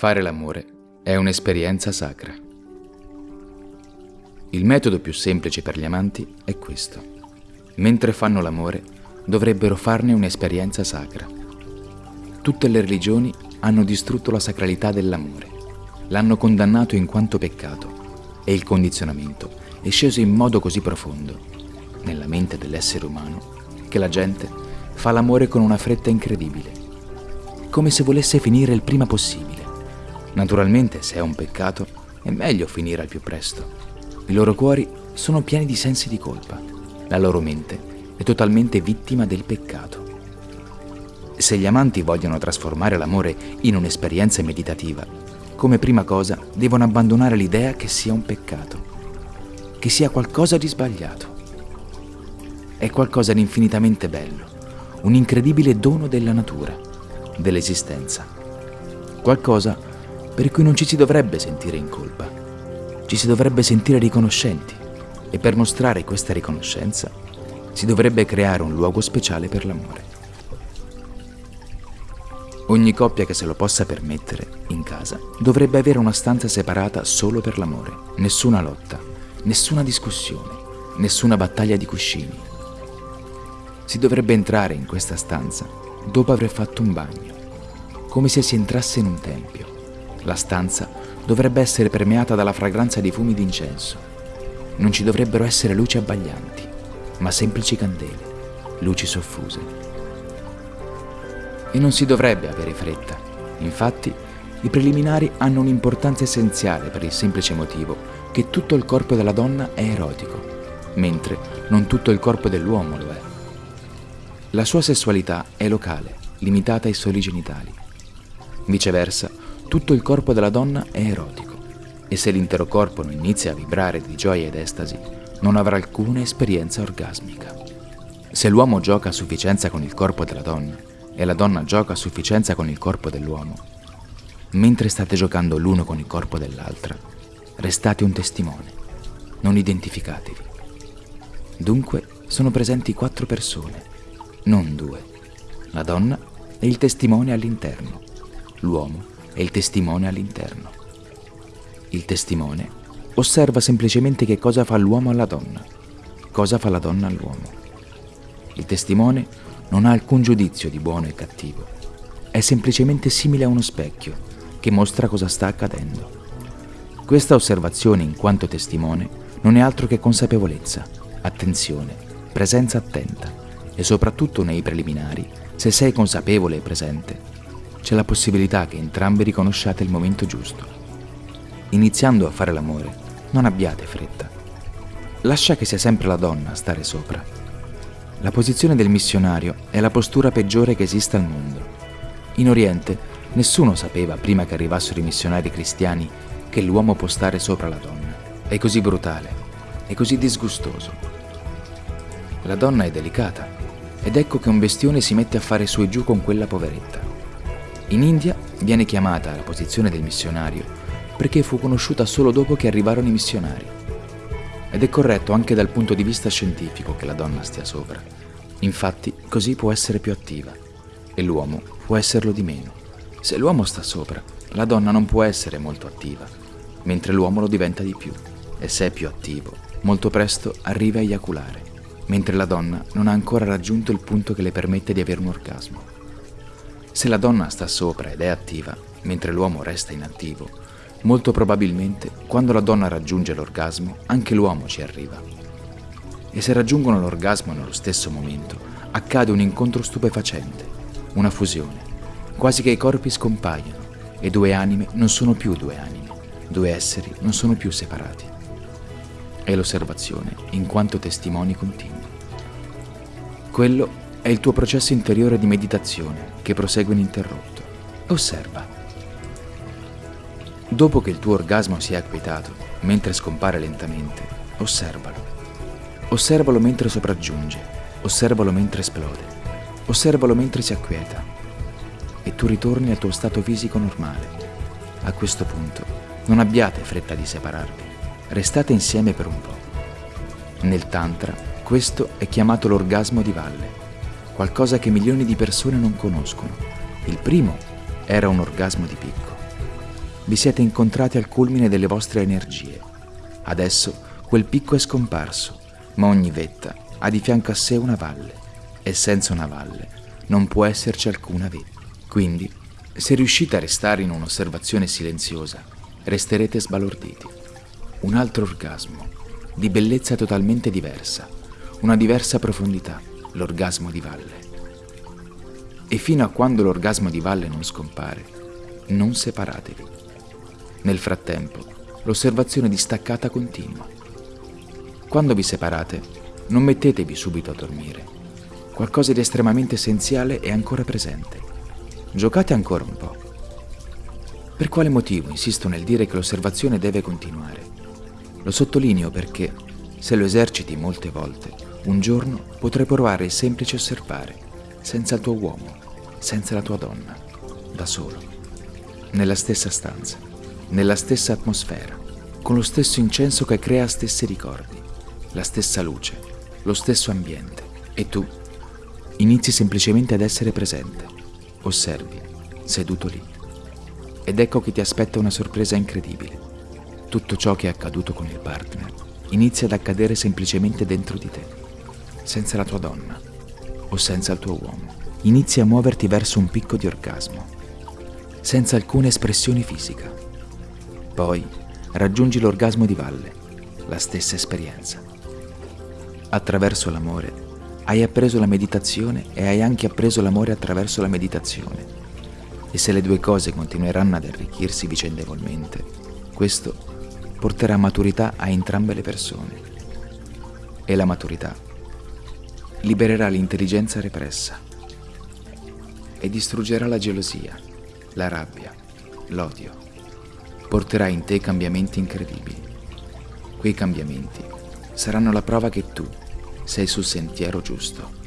Fare l'amore è un'esperienza sacra. Il metodo più semplice per gli amanti è questo. Mentre fanno l'amore, dovrebbero farne un'esperienza sacra. Tutte le religioni hanno distrutto la sacralità dell'amore, l'hanno condannato in quanto peccato e il condizionamento è sceso in modo così profondo nella mente dell'essere umano che la gente fa l'amore con una fretta incredibile, come se volesse finire il prima possibile. Naturalmente, se è un peccato, è meglio finire al più presto. I loro cuori sono pieni di sensi di colpa. La loro mente è totalmente vittima del peccato. Se gli amanti vogliono trasformare l'amore in un'esperienza meditativa, come prima cosa devono abbandonare l'idea che sia un peccato, che sia qualcosa di sbagliato. È qualcosa di infinitamente bello, un incredibile dono della natura, dell'esistenza. Qualcosa per cui non ci si dovrebbe sentire in colpa, ci si dovrebbe sentire riconoscenti e per mostrare questa riconoscenza si dovrebbe creare un luogo speciale per l'amore. Ogni coppia che se lo possa permettere, in casa, dovrebbe avere una stanza separata solo per l'amore, nessuna lotta, nessuna discussione, nessuna battaglia di cuscini. Si dovrebbe entrare in questa stanza dopo aver fatto un bagno, come se si entrasse in un tempio la stanza dovrebbe essere permeata dalla fragranza di fumi d'incenso. Non ci dovrebbero essere luci abbaglianti, ma semplici candele, luci soffuse. E non si dovrebbe avere fretta. Infatti, i preliminari hanno un'importanza essenziale per il semplice motivo che tutto il corpo della donna è erotico, mentre non tutto il corpo dell'uomo lo è. La sua sessualità è locale, limitata ai soli genitali. Viceversa, tutto il corpo della donna è erotico e se l'intero corpo non inizia a vibrare di gioia ed estasi, non avrà alcuna esperienza orgasmica. Se l'uomo gioca a sufficienza con il corpo della donna e la donna gioca a sufficienza con il corpo dell'uomo, mentre state giocando l'uno con il corpo dell'altra, restate un testimone, non identificatevi. Dunque sono presenti quattro persone, non due. La donna è il testimone all'interno, l'uomo e il testimone all'interno. Il testimone osserva semplicemente che cosa fa l'uomo alla donna, cosa fa la donna all'uomo. Il testimone non ha alcun giudizio di buono e cattivo, è semplicemente simile a uno specchio che mostra cosa sta accadendo. Questa osservazione in quanto testimone non è altro che consapevolezza, attenzione, presenza attenta e soprattutto nei preliminari, se sei consapevole e presente, c'è la possibilità che entrambi riconosciate il momento giusto. Iniziando a fare l'amore, non abbiate fretta. Lascia che sia sempre la donna a stare sopra. La posizione del missionario è la postura peggiore che esista al mondo. In Oriente nessuno sapeva prima che arrivassero i missionari cristiani che l'uomo può stare sopra la donna. È così brutale, è così disgustoso. La donna è delicata ed ecco che un bestione si mette a fare su e giù con quella poveretta. In India viene chiamata la posizione del missionario perché fu conosciuta solo dopo che arrivarono i missionari. Ed è corretto anche dal punto di vista scientifico che la donna stia sopra. Infatti, così può essere più attiva e l'uomo può esserlo di meno. Se l'uomo sta sopra, la donna non può essere molto attiva, mentre l'uomo lo diventa di più. E se è più attivo, molto presto arriva a eiaculare, mentre la donna non ha ancora raggiunto il punto che le permette di avere un orgasmo. Se la donna sta sopra ed è attiva, mentre l'uomo resta inattivo, molto probabilmente quando la donna raggiunge l'orgasmo, anche l'uomo ci arriva. E se raggiungono l'orgasmo nello stesso momento, accade un incontro stupefacente, una fusione, quasi che i corpi scompaiano e due anime non sono più due anime, due esseri non sono più separati. È l'osservazione in quanto testimoni continui. Quello è il tuo processo interiore di meditazione che prosegue ininterrotto. Osserva. Dopo che il tuo orgasmo si è acquietato, mentre scompare lentamente, osservalo. Osservalo mentre sopraggiunge, osservalo mentre esplode, osservalo mentre si acquieta e tu ritorni al tuo stato fisico normale. A questo punto non abbiate fretta di separarvi, restate insieme per un po'. Nel Tantra questo è chiamato l'orgasmo di valle qualcosa che milioni di persone non conoscono. Il primo era un orgasmo di picco. vi siete incontrati al culmine delle vostre energie. Adesso quel picco è scomparso, ma ogni vetta ha di fianco a sé una valle e senza una valle non può esserci alcuna vetta. Quindi, se riuscite a restare in un'osservazione silenziosa, resterete sbalorditi. Un altro orgasmo, di bellezza totalmente diversa, una diversa profondità, l'orgasmo di valle. E fino a quando l'orgasmo di valle non scompare, non separatevi. Nel frattempo, l'osservazione distaccata continua. Quando vi separate, non mettetevi subito a dormire. Qualcosa di estremamente essenziale è ancora presente. Giocate ancora un po'. Per quale motivo insisto nel dire che l'osservazione deve continuare? Lo sottolineo perché, se lo eserciti molte volte, un giorno potrai provare il semplice osservare, senza il tuo uomo, senza la tua donna, da solo, nella stessa stanza, nella stessa atmosfera, con lo stesso incenso che crea stessi ricordi, la stessa luce, lo stesso ambiente. E tu inizi semplicemente ad essere presente, osservi, seduto lì. Ed ecco che ti aspetta una sorpresa incredibile tutto ciò che è accaduto con il partner inizia ad accadere semplicemente dentro di te, senza la tua donna o senza il tuo uomo. Inizi a muoverti verso un picco di orgasmo, senza alcuna espressione fisica. Poi raggiungi l'orgasmo di valle, la stessa esperienza. Attraverso l'amore hai appreso la meditazione e hai anche appreso l'amore attraverso la meditazione. E se le due cose continueranno ad arricchirsi vicendevolmente, questo porterà maturità a entrambe le persone. E la maturità libererà l'intelligenza repressa e distruggerà la gelosia, la rabbia, l'odio. Porterà in te cambiamenti incredibili. Quei cambiamenti saranno la prova che tu sei sul sentiero giusto.